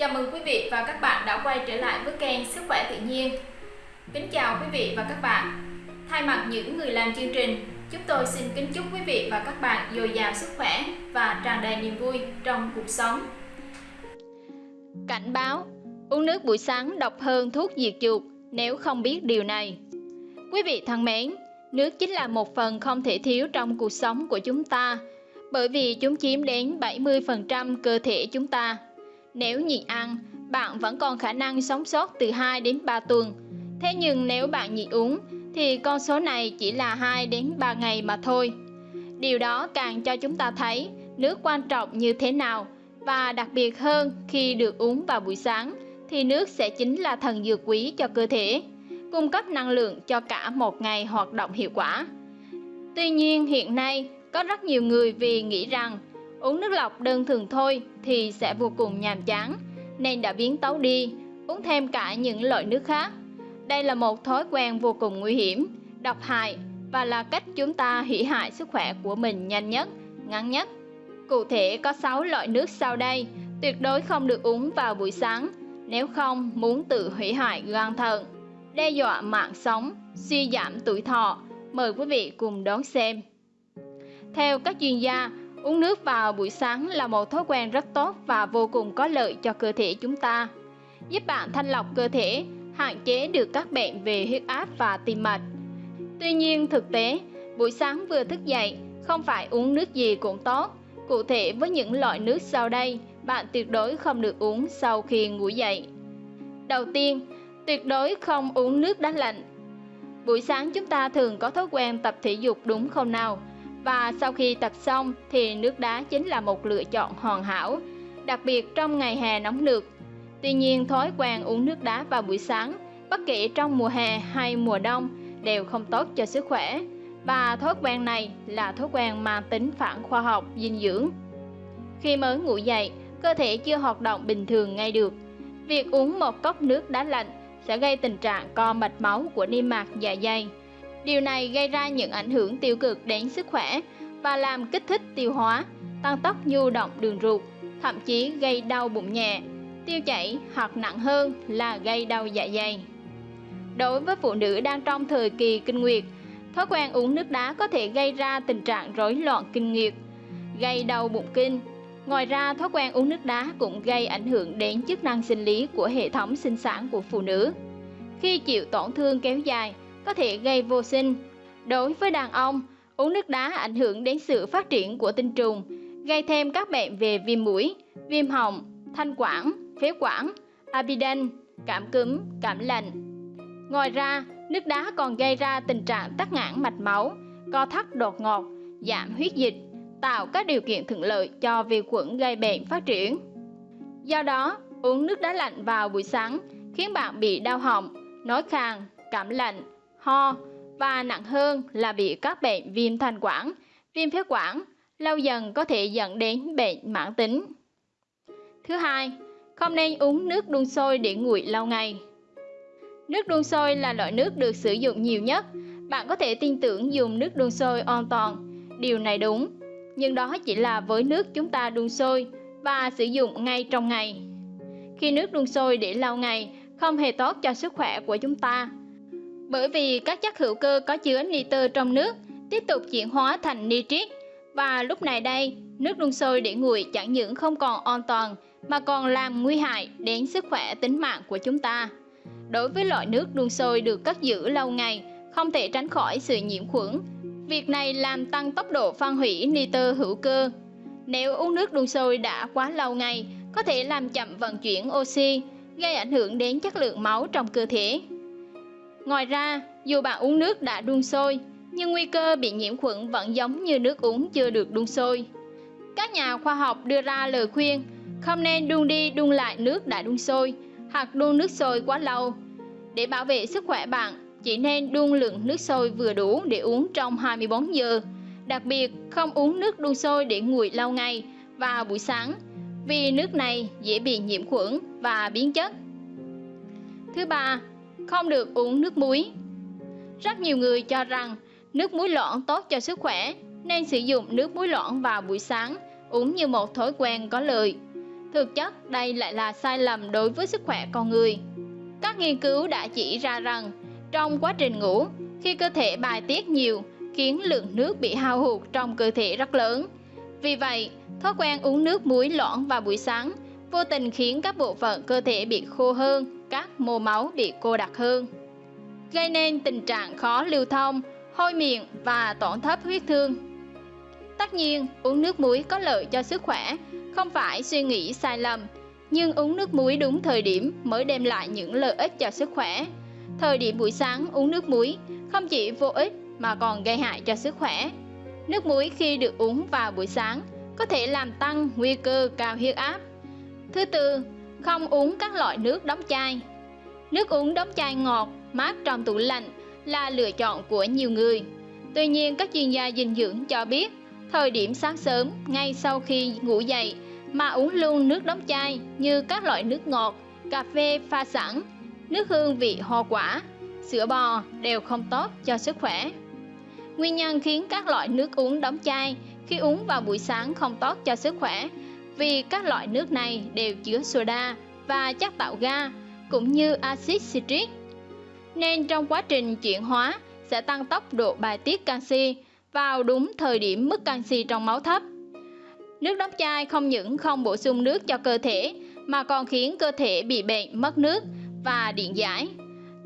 Chào mừng quý vị và các bạn đã quay trở lại với kênh Sức khỏe tự nhiên. Kính chào quý vị và các bạn. Thay mặt những người làm chương trình, chúng tôi xin kính chúc quý vị và các bạn dồi dào sức khỏe và tràn đầy niềm vui trong cuộc sống. Cảnh báo, uống nước buổi sáng độc hơn thuốc diệt chuột nếu không biết điều này. Quý vị thân mến, nước chính là một phần không thể thiếu trong cuộc sống của chúng ta, bởi vì chúng chiếm đến 70% cơ thể chúng ta. Nếu nhịn ăn, bạn vẫn còn khả năng sống sót từ 2 đến 3 tuần. Thế nhưng nếu bạn nhịn uống, thì con số này chỉ là 2 đến 3 ngày mà thôi. Điều đó càng cho chúng ta thấy nước quan trọng như thế nào và đặc biệt hơn khi được uống vào buổi sáng thì nước sẽ chính là thần dược quý cho cơ thể, cung cấp năng lượng cho cả một ngày hoạt động hiệu quả. Tuy nhiên hiện nay có rất nhiều người vì nghĩ rằng uống nước lọc đơn thường thôi thì sẽ vô cùng nhàm chán, nên đã biến tấu đi, uống thêm cả những loại nước khác. Đây là một thói quen vô cùng nguy hiểm, độc hại và là cách chúng ta hủy hại sức khỏe của mình nhanh nhất, ngắn nhất. Cụ thể có 6 loại nước sau đây, tuyệt đối không được uống vào buổi sáng, nếu không muốn tự hủy hại gan thận. Đe dọa mạng sống, suy giảm tuổi thọ, mời quý vị cùng đón xem. Theo các chuyên gia Uống nước vào buổi sáng là một thói quen rất tốt và vô cùng có lợi cho cơ thể chúng ta. Giúp bạn thanh lọc cơ thể, hạn chế được các bệnh về huyết áp và tim mạch. Tuy nhiên thực tế, buổi sáng vừa thức dậy, không phải uống nước gì cũng tốt. Cụ thể với những loại nước sau đây, bạn tuyệt đối không được uống sau khi ngủ dậy. Đầu tiên, tuyệt đối không uống nước đá lạnh. Buổi sáng chúng ta thường có thói quen tập thể dục đúng không nào? Và sau khi tập xong thì nước đá chính là một lựa chọn hoàn hảo, đặc biệt trong ngày hè nóng nực. Tuy nhiên thói quen uống nước đá vào buổi sáng, bất kể trong mùa hè hay mùa đông đều không tốt cho sức khỏe. Và thói quen này là thói quen mang tính phản khoa học dinh dưỡng. Khi mới ngủ dậy, cơ thể chưa hoạt động bình thường ngay được. Việc uống một cốc nước đá lạnh sẽ gây tình trạng co mạch máu của niêm mạc dạ dày Điều này gây ra những ảnh hưởng tiêu cực đến sức khỏe và làm kích thích tiêu hóa, tăng tốc nhu động đường ruột, thậm chí gây đau bụng nhẹ, tiêu chảy hoặc nặng hơn là gây đau dạ dày. Đối với phụ nữ đang trong thời kỳ kinh nguyệt, thói quen uống nước đá có thể gây ra tình trạng rối loạn kinh nguyệt, gây đau bụng kinh. Ngoài ra, thói quen uống nước đá cũng gây ảnh hưởng đến chức năng sinh lý của hệ thống sinh sản của phụ nữ. Khi chịu tổn thương kéo dài, có thể gây vô sinh. Đối với đàn ông, uống nước đá ảnh hưởng đến sự phát triển của tinh trùng, gây thêm các bệnh về viêm mũi, viêm họng, thanh quản, phế quản, amidan, cảm cúm, cảm lạnh. Ngoài ra, nước đá còn gây ra tình trạng tắc nghẽn mạch máu, co thắt đột ngột, giảm huyết dịch, tạo các điều kiện thuận lợi cho vi khuẩn gây bệnh phát triển. Do đó, uống nước đá lạnh vào buổi sáng khiến bạn bị đau họng, nói khàn, cảm lạnh, ho và nặng hơn là bị các bệnh viêm thanh quản, viêm phế quản, lâu dần có thể dẫn đến bệnh mãn tính. Thứ hai, không nên uống nước đun sôi để nguội lâu ngày. Nước đun sôi là loại nước được sử dụng nhiều nhất. Bạn có thể tin tưởng dùng nước đun sôi an toàn. Điều này đúng, nhưng đó chỉ là với nước chúng ta đun sôi và sử dụng ngay trong ngày. Khi nước đun sôi để lâu ngày không hề tốt cho sức khỏe của chúng ta bởi vì các chất hữu cơ có chứa nitơ trong nước tiếp tục chuyển hóa thành nitrit. Và lúc này đây, nước đun sôi để nguội chẳng những không còn an toàn, mà còn làm nguy hại đến sức khỏe tính mạng của chúng ta. Đối với loại nước đun sôi được cất giữ lâu ngày, không thể tránh khỏi sự nhiễm khuẩn. Việc này làm tăng tốc độ phân hủy nitơ hữu cơ. Nếu uống nước đun sôi đã quá lâu ngày, có thể làm chậm vận chuyển oxy, gây ảnh hưởng đến chất lượng máu trong cơ thể. Ngoài ra, dù bạn uống nước đã đun sôi, nhưng nguy cơ bị nhiễm khuẩn vẫn giống như nước uống chưa được đun sôi. Các nhà khoa học đưa ra lời khuyên không nên đun đi đun lại nước đã đun sôi hoặc đun nước sôi quá lâu. Để bảo vệ sức khỏe bạn, chỉ nên đun lượng nước sôi vừa đủ để uống trong 24 giờ. Đặc biệt, không uống nước đun sôi để nguội lâu ngày vào buổi sáng vì nước này dễ bị nhiễm khuẩn và biến chất. Thứ ba, không được uống nước muối. Rất nhiều người cho rằng nước muối loãng tốt cho sức khỏe nên sử dụng nước muối loãng vào buổi sáng uống như một thói quen có lợi. Thực chất đây lại là sai lầm đối với sức khỏe con người. Các nghiên cứu đã chỉ ra rằng trong quá trình ngủ, khi cơ thể bài tiết nhiều khiến lượng nước bị hao hụt trong cơ thể rất lớn. Vì vậy, thói quen uống nước muối loãng vào buổi sáng vô tình khiến các bộ phận cơ thể bị khô hơn, các mô máu bị cô đặc hơn, gây nên tình trạng khó lưu thông, hôi miệng và tổn thất huyết thương. Tất nhiên, uống nước muối có lợi cho sức khỏe, không phải suy nghĩ sai lầm, nhưng uống nước muối đúng thời điểm mới đem lại những lợi ích cho sức khỏe. Thời điểm buổi sáng uống nước muối không chỉ vô ích mà còn gây hại cho sức khỏe. Nước muối khi được uống vào buổi sáng có thể làm tăng nguy cơ cao huyết áp. Thứ tư, không uống các loại nước đóng chai. Nước uống đóng chai ngọt, mát trong tủ lạnh là lựa chọn của nhiều người. Tuy nhiên, các chuyên gia dinh dưỡng cho biết, thời điểm sáng sớm ngay sau khi ngủ dậy mà uống luôn nước đóng chai như các loại nước ngọt, cà phê pha sẵn, nước hương vị hoa quả, sữa bò đều không tốt cho sức khỏe. Nguyên nhân khiến các loại nước uống đóng chai khi uống vào buổi sáng không tốt cho sức khỏe vì các loại nước này đều chứa soda và chất tạo ga cũng như axit citric. Nên trong quá trình chuyển hóa sẽ tăng tốc độ bài tiết canxi vào đúng thời điểm mức canxi trong máu thấp. Nước đóng chai không những không bổ sung nước cho cơ thể mà còn khiến cơ thể bị bệnh mất nước và điện giải.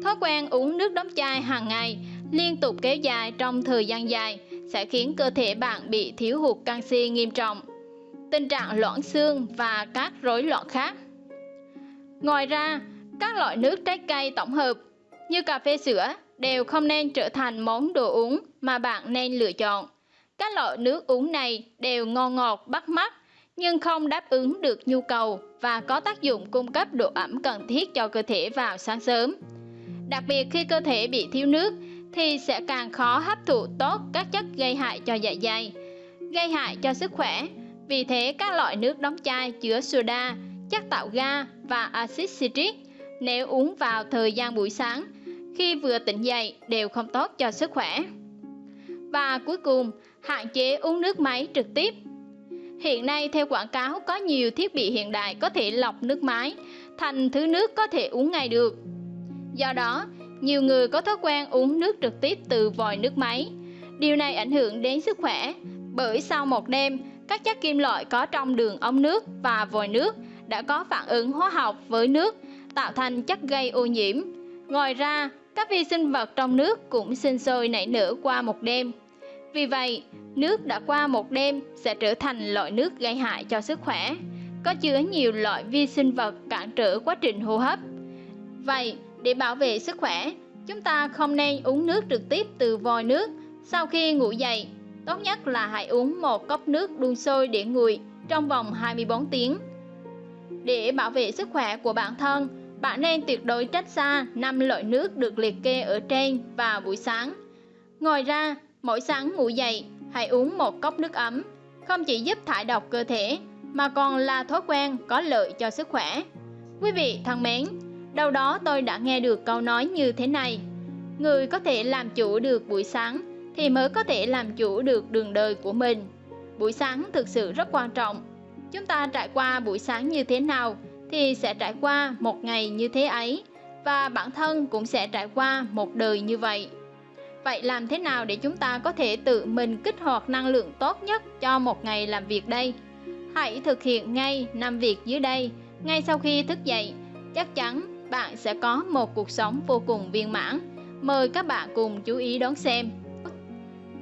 Thói quen uống nước đóng chai hàng ngày liên tục kéo dài trong thời gian dài sẽ khiến cơ thể bạn bị thiếu hụt canxi nghiêm trọng, tình trạng loãng xương và các rối loạn khác. Ngoài ra, các loại nước trái cây tổng hợp như cà phê sữa đều không nên trở thành món đồ uống mà bạn nên lựa chọn. Các loại nước uống này đều ngon ngọt bắt mắt nhưng không đáp ứng được nhu cầu và có tác dụng cung cấp độ ẩm cần thiết cho cơ thể vào sáng sớm. Đặc biệt khi cơ thể bị thiếu nước thì sẽ càng khó hấp thụ tốt các chất gây hại cho dạ dày, gây hại cho sức khỏe. Vì thế các loại nước đóng chai chứa soda, chất tạo ga và axit citric nếu uống vào thời gian buổi sáng khi vừa tỉnh dậy đều không tốt cho sức khỏe. Và cuối cùng, hạn chế uống nước máy trực tiếp. Hiện nay theo quảng cáo có nhiều thiết bị hiện đại có thể lọc nước máy thành thứ nước có thể uống ngay được. Do đó, nhiều người có thói quen uống nước trực tiếp từ vòi nước máy. Điều này ảnh hưởng đến sức khỏe bởi sau một đêm, các chất kim loại có trong đường ống nước và vòi nước đã có phản ứng hóa học với nước, tạo thành chất gây ô nhiễm. Ngoài ra, các vi sinh vật trong nước cũng sinh sôi nảy nở qua một đêm. Vì vậy, nước đã qua một đêm sẽ trở thành loại nước gây hại cho sức khỏe, có chứa nhiều loại vi sinh vật cản trở quá trình hô hấp. Vậy, để bảo vệ sức khỏe, chúng ta không nên uống nước trực tiếp từ vòi nước sau khi ngủ dậy. Tốt nhất là hãy uống một cốc nước đun sôi để nguội trong vòng 24 tiếng. Để bảo vệ sức khỏe của bản thân, bạn nên tuyệt đối tránh xa 5 loại nước được liệt kê ở trên vào buổi sáng. Ngoài ra, mỗi sáng ngủ dậy, hãy uống một cốc nước ấm, không chỉ giúp thải độc cơ thể mà còn là thói quen có lợi cho sức khỏe. Quý vị thân mến, đâu đó tôi đã nghe được câu nói như thế này người có thể làm chủ được buổi sáng thì mới có thể làm chủ được đường đời của mình. Buổi sáng thực sự rất quan trọng. Chúng ta trải qua buổi sáng như thế nào thì sẽ trải qua một ngày như thế ấy, và bản thân cũng sẽ trải qua một đời như vậy. Vậy làm thế nào để chúng ta có thể tự mình kích hoạt năng lượng tốt nhất cho một ngày làm việc đây? Hãy thực hiện ngay năm việc dưới đây, ngay sau khi thức dậy. Chắc chắn bạn sẽ có một cuộc sống vô cùng viên mãn. Mời các bạn cùng chú ý đón xem.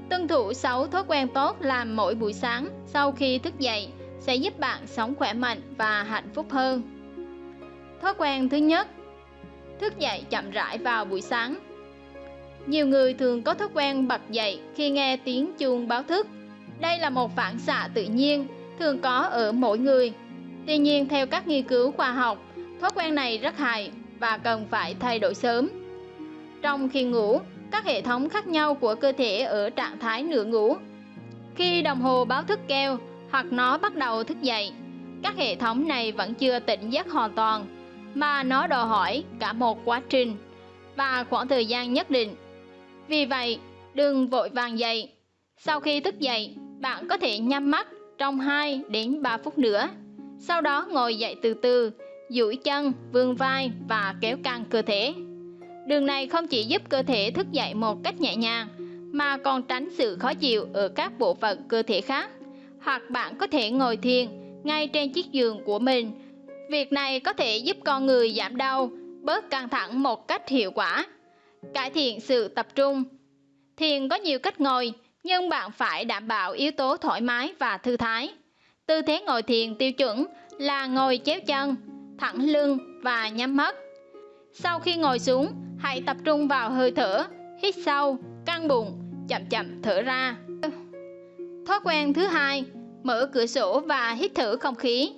Tuân thủ 6 thói quen tốt làm mỗi buổi sáng sau khi thức dậy sẽ giúp bạn sống khỏe mạnh và hạnh phúc hơn. Thói quen thứ nhất Thức dậy chậm rãi vào buổi sáng Nhiều người thường có thói quen bật dậy khi nghe tiếng chuông báo thức. Đây là một phản xạ tự nhiên, thường có ở mỗi người. Tuy nhiên, theo các nghiên cứu khoa học, thói quen này rất hại và cần phải thay đổi sớm. Trong khi ngủ, các hệ thống khác nhau của cơ thể ở trạng thái nửa ngủ. Khi đồng hồ báo thức kêu hoặc nó bắt đầu thức dậy, các hệ thống này vẫn chưa tỉnh giấc hoàn toàn, mà nó đòi hỏi cả một quá trình và khoảng thời gian nhất định. Vì vậy, đừng vội vàng dậy. Sau khi thức dậy, bạn có thể nhắm mắt trong 2 đến 3 phút nữa. Sau đó ngồi dậy từ từ, duỗi chân, vươn vai và kéo căng cơ thể. Đường này không chỉ giúp cơ thể thức dậy một cách nhẹ nhàng, mà còn tránh sự khó chịu ở các bộ phận cơ thể khác. Hoặc bạn có thể ngồi thiền ngay trên chiếc giường của mình. Việc này có thể giúp con người giảm đau, bớt căng thẳng một cách hiệu quả, cải thiện sự tập trung. Thiền có nhiều cách ngồi, nhưng bạn phải đảm bảo yếu tố thoải mái và thư thái. Tư thế ngồi thiền tiêu chuẩn là ngồi chéo chân, thẳng lưng và nhắm mắt. Sau khi ngồi xuống, hãy tập trung vào hơi thở, hít sâu, căng bụng, chậm chậm thở ra. Thói quen thứ hai, mở cửa sổ và hít thở không khí.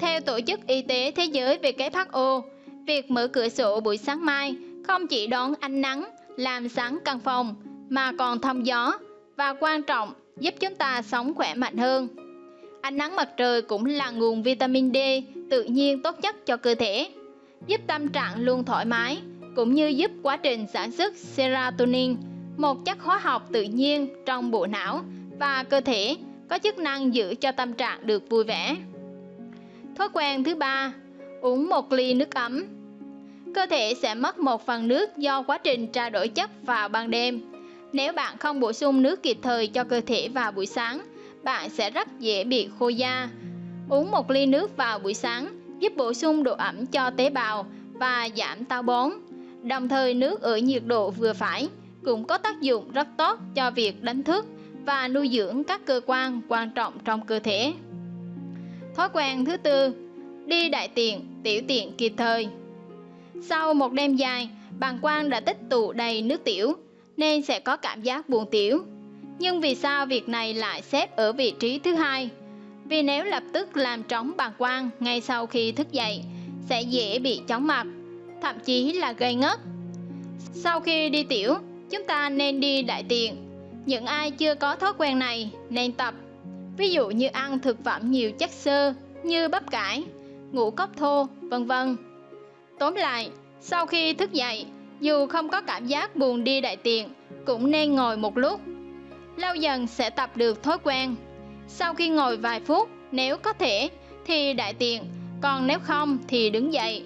Theo Tổ chức Y tế Thế giới WHO, việc mở cửa sổ buổi sáng mai không chỉ đón ánh nắng, làm sáng căn phòng, mà còn thông gió và quan trọng giúp chúng ta sống khỏe mạnh hơn. Ánh nắng mặt trời cũng là nguồn vitamin D tự nhiên tốt nhất cho cơ thể, giúp tâm trạng luôn thoải mái, cũng như giúp quá trình sản xuất serotonin, một chất hóa học tự nhiên trong bộ não và cơ thể có chức năng giữ cho tâm trạng được vui vẻ. Thói quen thứ ba, uống một ly nước ấm. Cơ thể sẽ mất một phần nước do quá trình trao đổi chất vào ban đêm. Nếu bạn không bổ sung nước kịp thời cho cơ thể vào buổi sáng, bạn sẽ rất dễ bị khô da. Uống một ly nước vào buổi sáng giúp bổ sung độ ẩm cho tế bào và giảm táo bón. Đồng thời nước ở nhiệt độ vừa phải cũng có tác dụng rất tốt cho việc đánh thức và nuôi dưỡng các cơ quan quan trọng trong cơ thể. Thói quen thứ tư, đi đại tiện, tiểu tiện kịp thời. Sau một đêm dài, bàng quang đã tích tụ đầy nước tiểu, nên sẽ có cảm giác buồn tiểu. Nhưng vì sao việc này lại xếp ở vị trí thứ hai? Vì nếu lập tức làm trống bàng quang ngay sau khi thức dậy, sẽ dễ bị chóng mặt, thậm chí là gây ngất. Sau khi đi tiểu, chúng ta nên đi đại tiện. Những ai chưa có thói quen này nên tập. Ví dụ như ăn thực phẩm nhiều chất xơ như bắp cải, ngũ cốc thô, vân vân. Tóm lại, sau khi thức dậy, dù không có cảm giác buồn đi đại tiện, cũng nên ngồi một lúc. Lâu dần sẽ tập được thói quen. Sau khi ngồi vài phút, nếu có thể thì đại tiện, còn nếu không thì đứng dậy.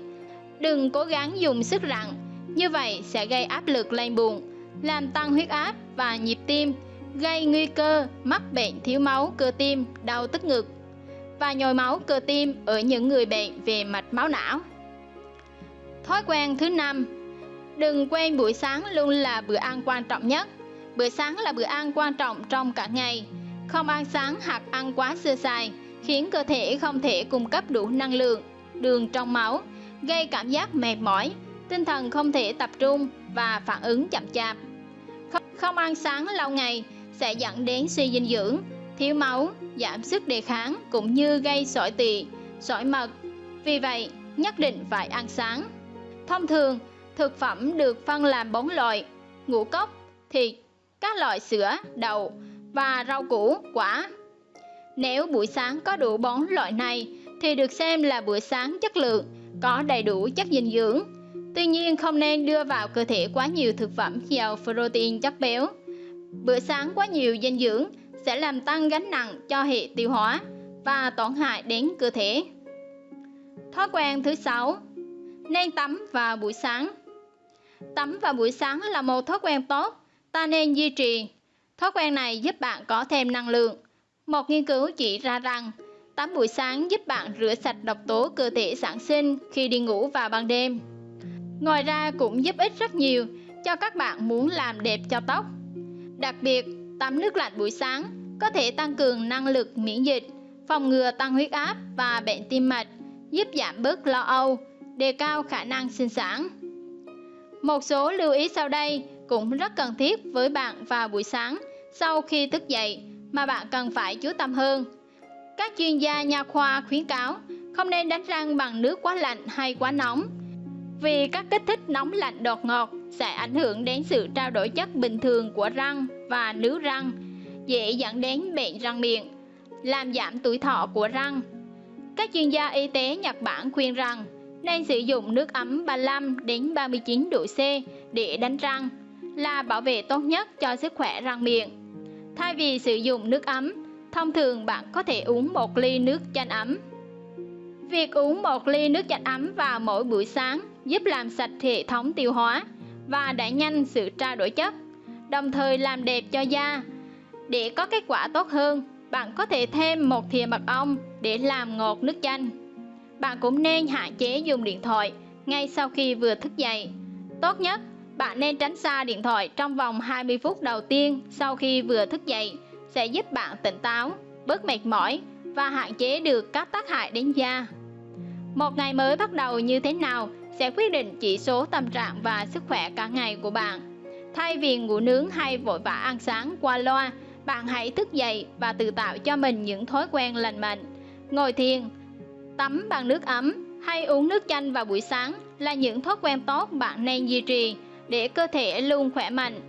Đừng cố gắng dùng sức rặn, như vậy sẽ gây áp lực lên bụng, làm tăng huyết áp và nhịp tim, gây nguy cơ mắc bệnh thiếu máu cơ tim, đau tức ngực và nhồi máu cơ tim ở những người bệnh về mạch máu não. Thói quen thứ năm, đừng quên buổi sáng luôn là bữa ăn quan trọng nhất. Bữa sáng là bữa ăn quan trọng trong cả ngày. Không ăn sáng hoặc ăn quá sơ sài khiến cơ thể không thể cung cấp đủ năng lượng, đường trong máu, gây cảm giác mệt mỏi, tinh thần không thể tập trung và phản ứng chậm chạp. Không, không ăn sáng lâu ngày sẽ dẫn đến suy dinh dưỡng, thiếu máu, giảm sức đề kháng cũng như gây sỏi tỳ, sỏi mật. Vì vậy, nhất định phải ăn sáng. Thông thường, thực phẩm được phân làm bốn loại: ngũ cốc, thịt, các loại sữa, đậu và rau củ, quả. Nếu buổi sáng có đủ bốn loại này thì được xem là bữa sáng chất lượng, có đầy đủ chất dinh dưỡng. Tuy nhiên không nên đưa vào cơ thể quá nhiều thực phẩm giàu protein chất béo. Bữa sáng quá nhiều dinh dưỡng sẽ làm tăng gánh nặng cho hệ tiêu hóa và tổn hại đến cơ thể. Thói quen thứ sáu, nên tắm vào buổi sáng. Tắm vào buổi sáng là một thói quen tốt, ta nên duy trì. Thói quen này giúp bạn có thêm năng lượng. Một nghiên cứu chỉ ra rằng tắm buổi sáng giúp bạn rửa sạch độc tố cơ thể sản sinh khi đi ngủ vào ban đêm. Ngoài ra cũng giúp ích rất nhiều cho các bạn muốn làm đẹp cho tóc. Đặc biệt, tắm nước lạnh buổi sáng có thể tăng cường năng lực miễn dịch, phòng ngừa tăng huyết áp và bệnh tim mạch, giúp giảm bớt lo âu, đề cao khả năng sinh sản. Một số lưu ý sau đây cũng rất cần thiết với bạn vào buổi sáng sau khi thức dậy mà bạn cần phải chú tâm hơn. Các chuyên gia nha khoa khuyến cáo không nên đánh răng bằng nước quá lạnh hay quá nóng vì các kích thích nóng lạnh đột ngột sẽ ảnh hưởng đến sự trao đổi chất bình thường của răng và nướu răng, dễ dẫn đến bệnh răng miệng, làm giảm tuổi thọ của răng. Các chuyên gia y tế Nhật Bản khuyên rằng nên sử dụng nước ấm 35 đến 39 độ C để đánh răng là bảo vệ tốt nhất cho sức khỏe răng miệng. Thay vì sử dụng nước ấm, thông thường bạn có thể uống một ly nước chanh ấm. Việc uống một ly nước chanh ấm vào mỗi buổi sáng giúp làm sạch hệ thống tiêu hóa và đẩy nhanh sự trao đổi chất, đồng thời làm đẹp cho da. Để có kết quả tốt hơn, bạn có thể thêm một thìa mật ong để làm ngọt nước chanh. Bạn cũng nên hạn chế dùng điện thoại ngay sau khi vừa thức dậy. Tốt nhất, bạn nên tránh xa điện thoại trong vòng 20 phút đầu tiên sau khi vừa thức dậy sẽ giúp bạn tỉnh táo, bớt mệt mỏi và hạn chế được các tác hại đến da. Một ngày mới bắt đầu như thế nào sẽ quyết định chỉ số tâm trạng và sức khỏe cả ngày của bạn. Thay vì ngủ nướng hay vội vã ăn sáng qua loa, bạn hãy thức dậy và tự tạo cho mình những thói quen lành mạnh. Ngồi thiền, tắm bằng nước ấm hay uống nước chanh vào buổi sáng là những thói quen tốt bạn nên duy trì để cơ thể luôn khỏe mạnh.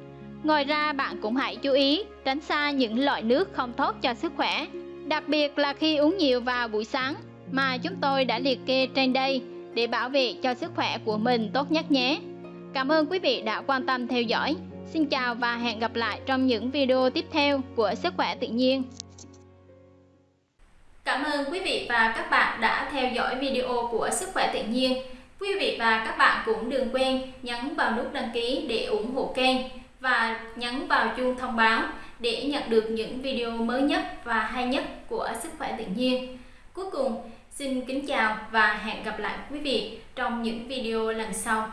Ngoài ra bạn cũng hãy chú ý tránh xa những loại nước không tốt cho sức khỏe, đặc biệt là khi uống nhiều vào buổi sáng mà chúng tôi đã liệt kê trên đây để bảo vệ cho sức khỏe của mình tốt nhất nhé. Cảm ơn quý vị đã quan tâm theo dõi. Xin chào và hẹn gặp lại trong những video tiếp theo của Sức khỏe tự nhiên. Cảm ơn quý vị và các bạn đã theo dõi video của Sức khỏe tự nhiên. Quý vị và các bạn cũng đừng quên nhấn vào nút đăng ký để ủng hộ kênh và nhấn vào chuông thông báo để nhận được những video mới nhất và hay nhất của Sức khỏe tự nhiên. Cuối cùng, xin kính chào và hẹn gặp lại quý vị trong những video lần sau.